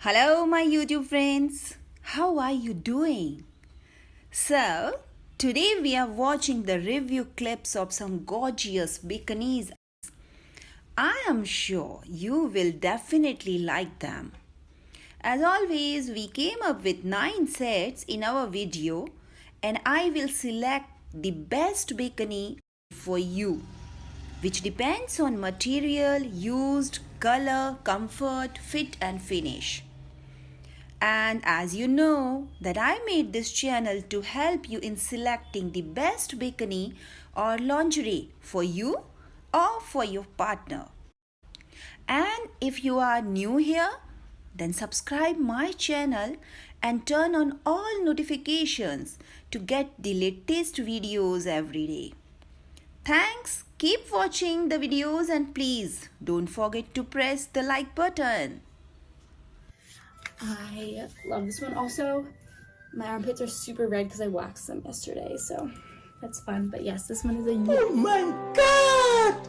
Hello, my YouTube friends. How are you doing? So, today we are watching the review clips of some gorgeous bikinis. I am sure you will definitely like them. As always, we came up with 9 sets in our video and I will select the best bikini for you which depends on material used, color, comfort, fit and finish. And as you know that I made this channel to help you in selecting the best bikini or lingerie for you or for your partner. And if you are new here, then subscribe my channel and turn on all notifications to get the latest videos every day. Thanks. Keep watching the videos and please don't forget to press the like button. I love this one. Also, my armpits are super red because I waxed them yesterday, so that's fun. But yes, this one is a Oh my god!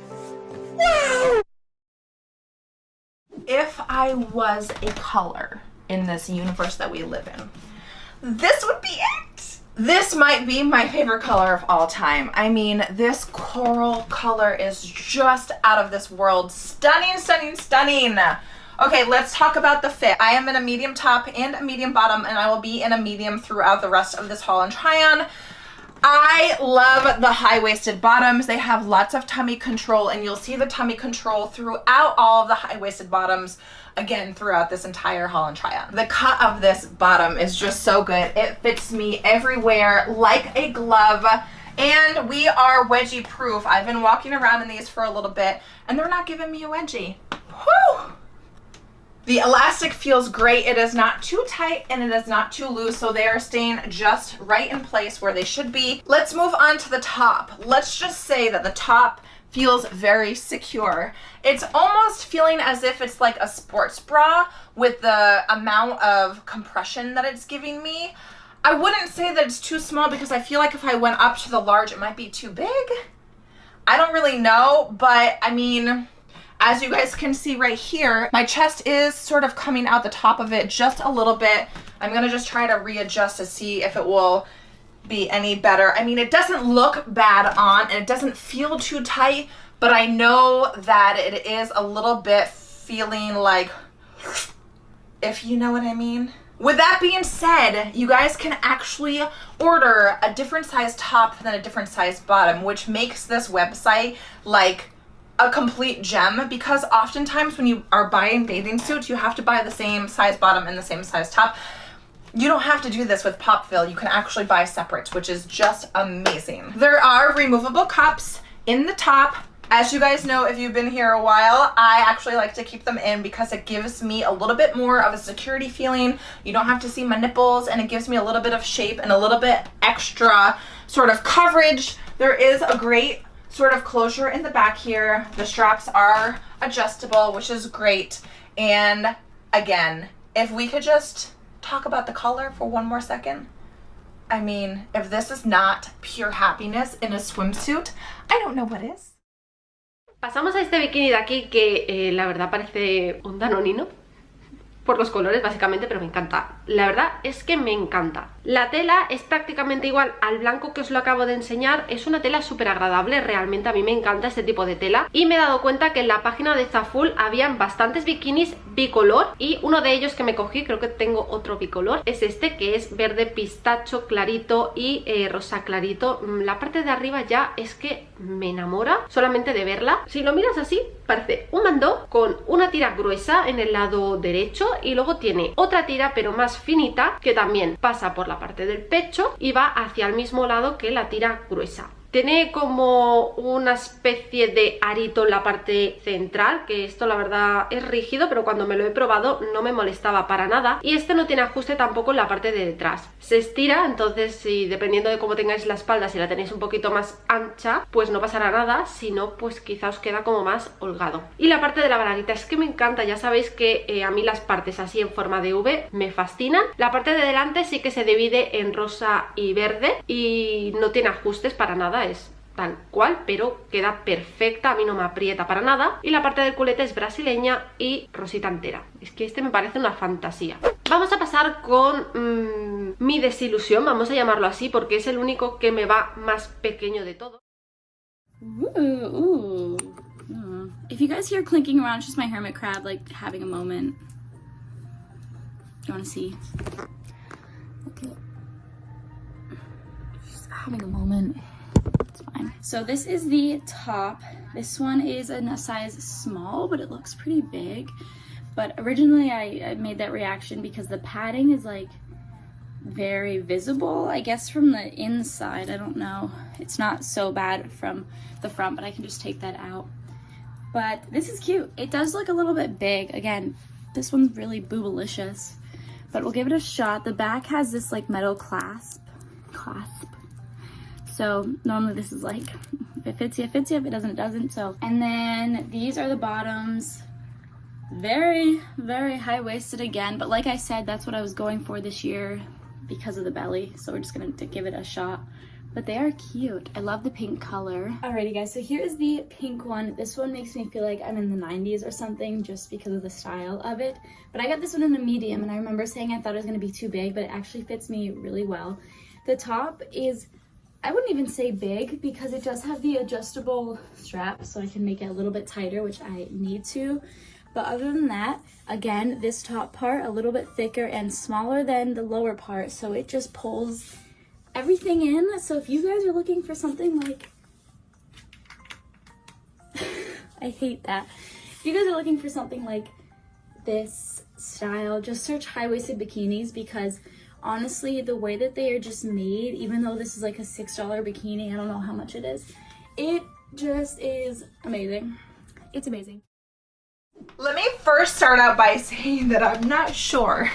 Wow! If I was a color in this universe that we live in, this would be it. This might be my favorite color of all time. I mean, this coral color is just out of this world. Stunning, stunning, stunning. Okay, let's talk about the fit. I am in a medium top and a medium bottom, and I will be in a medium throughout the rest of this haul and try on. I love the high-waisted bottoms. They have lots of tummy control, and you'll see the tummy control throughout all of the high-waisted bottoms, again, throughout this entire haul and try-on. The cut of this bottom is just so good. It fits me everywhere like a glove. And we are wedgie proof. I've been walking around in these for a little bit and they're not giving me a wedgie. Whew! The elastic feels great. It is not too tight and it is not too loose, so they are staying just right in place where they should be. Let's move on to the top. Let's just say that the top feels very secure. It's almost feeling as if it's like a sports bra with the amount of compression that it's giving me. I wouldn't say that it's too small because I feel like if I went up to the large, it might be too big. I don't really know, but I mean, as you guys can see right here, my chest is sort of coming out the top of it just a little bit. I'm gonna just try to readjust to see if it will be any better. I mean, it doesn't look bad on and it doesn't feel too tight, but I know that it is a little bit feeling like, if you know what I mean. With that being said, you guys can actually order a different size top than a different size bottom, which makes this website like a complete gem because oftentimes when you are buying bathing suits, you have to buy the same size bottom and the same size top. You don't have to do this with Popfill. You can actually buy separate, which is just amazing. There are removable cups in the top. As you guys know, if you've been here a while, I actually like to keep them in because it gives me a little bit more of a security feeling. You don't have to see my nipples and it gives me a little bit of shape and a little bit extra sort of coverage. There is a great sort of closure in the back here. The straps are adjustable, which is great. And again, if we could just talk about the color for one more second. I mean, if this is not pure happiness in a swimsuit, I don't know what is. Pasamos a este bikini de aquí que eh, la verdad parece un danonino por los colores básicamente, pero me encanta. La verdad es que me encanta. La tela es prácticamente igual al blanco que os lo acabo de enseñar. Es una tela súper agradable, realmente a mí me encanta este tipo de tela. Y me he dado cuenta que en la página de Zaful habían bastantes bikinis bicolor y uno de ellos que me cogí, creo que tengo otro bicolor, es este que es verde pistacho clarito y eh, rosa clarito. Mm, la parte de arriba ya es que me enamora solamente de verla. Si lo miras así, parece un mandó con una tira gruesa en el lado derecho y luego tiene otra tira pero más finita que también pasa por la parte del pecho y va hacia el mismo lado que la tira gruesa. Tiene como una especie de arito en la parte central, que esto la verdad es rígido, pero cuando me lo he probado no me molestaba para nada. Y este no tiene ajuste tampoco en la parte de detrás. Se estira, entonces si dependiendo de cómo tengáis la espalda, si la tenéis un poquito más ancha, pues no pasará nada, si no, pues quizá os queda como más holgado. Y la parte de la balaguita es que me encanta, ya sabéis que eh, a mí las partes así en forma de V me fascinan. La parte de delante sí que se divide en rosa y verde y no tiene ajustes para nada es tal cual, pero queda perfecta, a mí no me aprieta para nada. Y la parte del culete es brasileña y rosita entera. Es que este me parece una fantasía. Vamos a pasar con mmm, mi desilusión, vamos a llamarlo así, porque es el único que me va más pequeño de todo. Mm. If you guys hear clinking around, it's just my hermit crab, like, having a moment. You wanna see? Having a moment. It's fine. So this is the top. This one is in a size small, but it looks pretty big. But originally I, I made that reaction because the padding is like very visible, I guess from the inside. I don't know. It's not so bad from the front, but I can just take that out. But this is cute. It does look a little bit big. Again, this one's really boobalicious, but we'll give it a shot. The back has this like metal clasp, clasp. So normally this is like, if it fits you, it fits you. If it doesn't, it doesn't. So, and then these are the bottoms. Very, very high-waisted again. But like I said, that's what I was going for this year because of the belly. So we're just gonna give it a shot. But they are cute. I love the pink color. Alrighty guys, so here's the pink one. This one makes me feel like I'm in the 90s or something just because of the style of it. But I got this one in a medium and I remember saying I thought it was gonna be too big, but it actually fits me really well. The top is, I wouldn't even say big because it does have the adjustable strap so I can make it a little bit tighter, which I need to. But other than that, again, this top part a little bit thicker and smaller than the lower part, so it just pulls everything in. So if you guys are looking for something like, I hate that. If you guys are looking for something like this style, just search high-waisted bikinis because honestly, the way that they are just made, even though this is like a $6 bikini, I don't know how much it is, it just is amazing. It's amazing. Let me first start out by saying that I'm not sure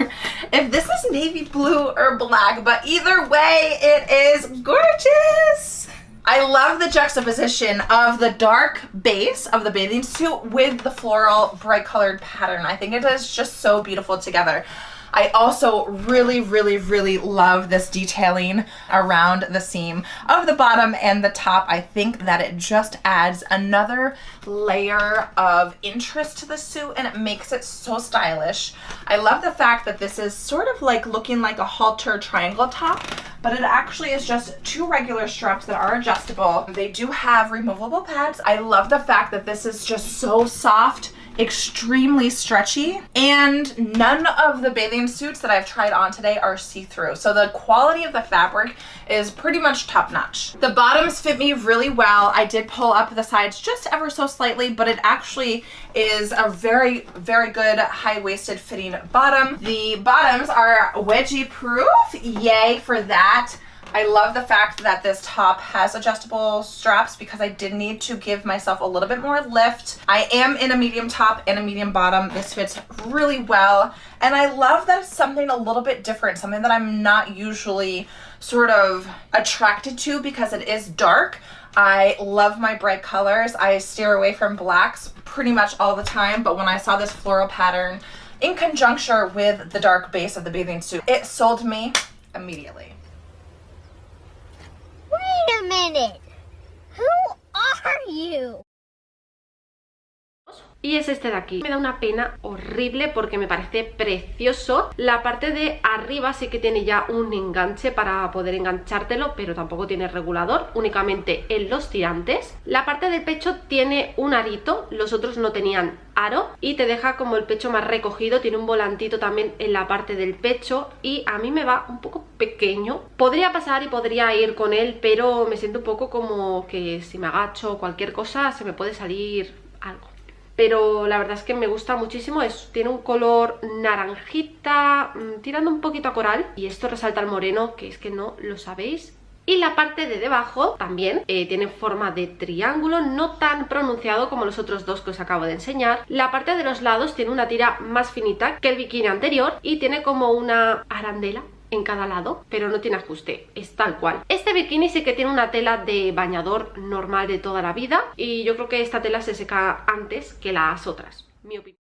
if this is navy blue or black, but either way, it is gorgeous. I love the juxtaposition of the dark base of the bathing suit with the floral bright colored pattern. I think it is just so beautiful together. I also really, really, really love this detailing around the seam of the bottom and the top. I think that it just adds another layer of interest to the suit and it makes it so stylish. I love the fact that this is sort of like looking like a halter triangle top, but it actually is just two regular straps that are adjustable. They do have removable pads. I love the fact that this is just so soft extremely stretchy and none of the bathing suits that I've tried on today are see-through. So the quality of the fabric is pretty much top-notch. The bottoms fit me really well. I did pull up the sides just ever so slightly but it actually is a very very good high-waisted fitting bottom. The bottoms are wedgie proof yay for that I love the fact that this top has adjustable straps because I did need to give myself a little bit more lift. I am in a medium top and a medium bottom. This fits really well. And I love that it's something a little bit different, something that I'm not usually sort of attracted to because it is dark. I love my bright colors. I steer away from blacks pretty much all the time, but when I saw this floral pattern in conjunction with the dark base of the bathing suit, it sold me immediately. Who are you? Y es este de aquí. Me da una pena horrible porque me parece precioso. La parte de arriba sí que tiene ya un enganche para poder enganchártelo, pero tampoco tiene regulador, únicamente en los tirantes. La parte del pecho tiene un arito, los otros no tenían aro y te deja como el pecho más recogido, tiene un volantito también en la parte del pecho y a mí me va un poco pequeño. Podría pasar y podría ir con él, pero me siento un poco como que si me agacho o cualquier cosa se me puede salir algo pero la verdad es que me gusta muchísimo, es, tiene un color naranjita, mm, tirando un poquito a coral y esto resalta el moreno, que es que no lo sabéis. Y la parte de debajo también eh, tiene forma de triángulo, no tan pronunciado como los otros dos que os acabo de enseñar. La parte de los lados tiene una tira más finita que el bikini anterior y tiene como una arandela en cada lado, pero no tiene ajuste, es tal cual. Este bikini sí que tiene una tela de bañador normal de toda la vida y yo creo que esta tela se seca antes que las otras, mi opinión.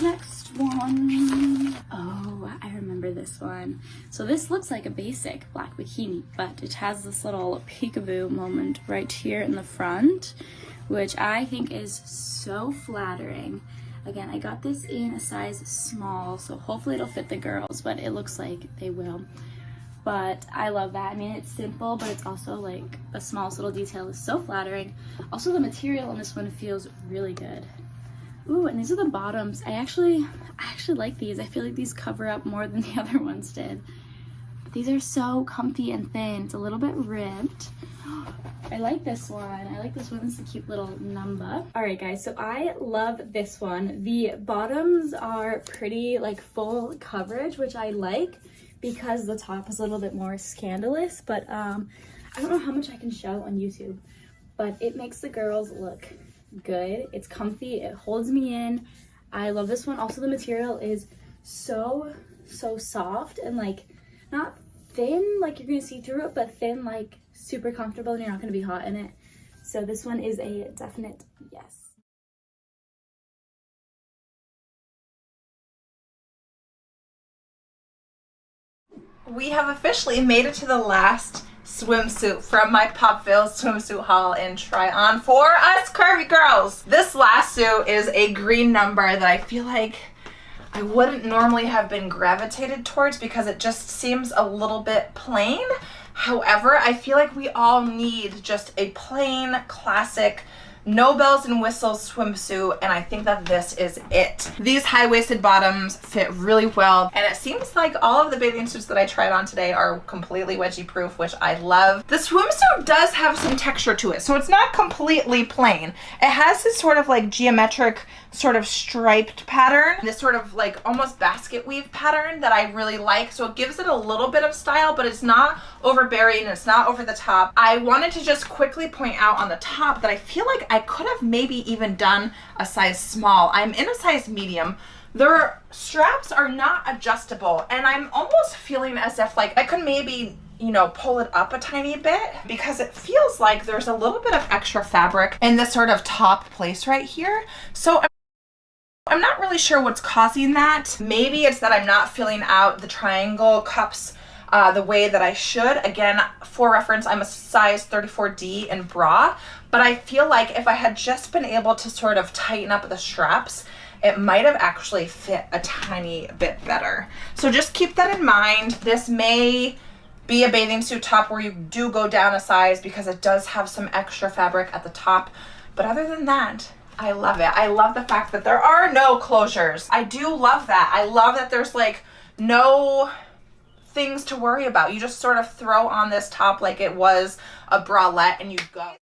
Next one. Oh, I remember this one. So this looks like a basic black bikini, but it has this little peekaboo moment right here in the front, which I think is so flattering. Again, I got this in a size small, so hopefully it'll fit the girls, but it looks like they will. But I love that. I mean, it's simple, but it's also like the smallest little detail is so flattering. Also, the material on this one feels really good. Ooh, and these are the bottoms. I actually, I actually like these. I feel like these cover up more than the other ones did. These are so comfy and thin. It's a little bit ribbed. I like this one. I like this one. It's a cute little number. All right, guys, so I love this one. The bottoms are pretty like full coverage, which I like because the top is a little bit more scandalous, but um, I don't know how much I can show on YouTube, but it makes the girls look good. It's comfy. It holds me in. I love this one. Also, the material is so, so soft and like not thin like you're gonna see through it, but thin like super comfortable and you're not gonna be hot in it. So this one is a definite yes. We have officially made it to the last swimsuit from my Popville swimsuit haul and try on for us curvy girls. This last suit is a green number that I feel like I wouldn't normally have been gravitated towards because it just seems a little bit plain. However, I feel like we all need just a plain classic no bells and whistles swimsuit and I think that this is it. These high-waisted bottoms fit really well and it seems like all of the bathing suits that I tried on today are completely wedgie proof which I love. The swimsuit does have some texture to it so it's not completely plain. It has this sort of like geometric sort of striped pattern, this sort of like almost basket weave pattern that I really like. So it gives it a little bit of style, but it's not overbearing, and it's not over the top. I wanted to just quickly point out on the top that I feel like I could have maybe even done a size small. I'm in a size medium. Their straps are not adjustable and I'm almost feeling as if like I could maybe you know, pull it up a tiny bit because it feels like there's a little bit of extra fabric in this sort of top place right here. So I'm not really sure what's causing that. Maybe it's that I'm not filling out the triangle cups uh, the way that I should. Again, for reference, I'm a size 34D in bra, but I feel like if I had just been able to sort of tighten up the straps, it might have actually fit a tiny bit better. So just keep that in mind. This may be a bathing suit top where you do go down a size because it does have some extra fabric at the top. But other than that, I love it. I love the fact that there are no closures. I do love that. I love that there's like no things to worry about. You just sort of throw on this top like it was a bralette and you go.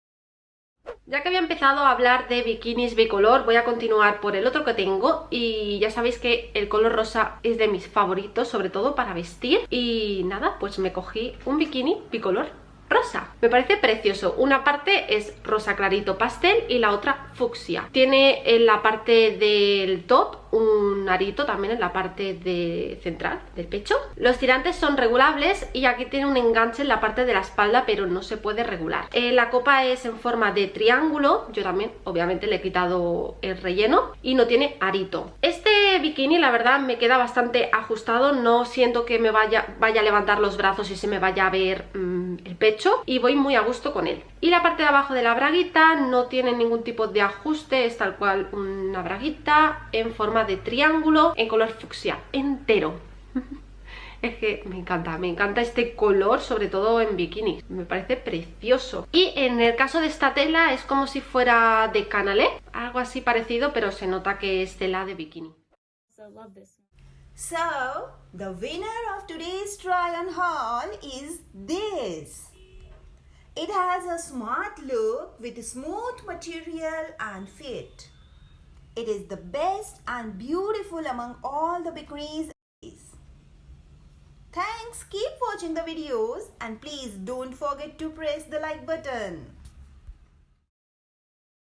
Ya que había empezado a hablar de bikinis bicolor, voy a continuar por el otro que tengo y ya sabéis que el color rosa es de mis favoritos, sobre todo para vestir y nada, pues me cogí un bikini bicolor rosa. Me parece precioso. Una parte es rosa clarito pastel y la otra fucsia. Tiene en la parte del top un arito también en la parte central del pecho. Los tirantes son regulables y aquí tiene un enganche en la parte de la espalda pero no se puede regular. Eh, la copa es en forma de triángulo, yo también obviamente le he quitado el relleno y no tiene arito. Este bikini la verdad me queda bastante ajustado, no siento que me vaya, vaya a levantar los brazos y se me vaya a ver mm, el pecho y voy muy a gusto con él. Y la parte de abajo de la braguita no tiene ningún tipo de ajuste, es tal cual una braguita en forma de triángulo en color fucsia, entero. Es que me encanta, me encanta este color, sobre todo en bikini. Me parece precioso. Y en el caso de esta tela es como si fuera de canalé, algo así parecido, pero se nota que es tela de bikini. So, the winner of today's try on haul is this. It has a smart look with smooth material and fit. It is the best and beautiful among all the bikinis. Thanks, keep watching the videos and please don't forget to press the like button.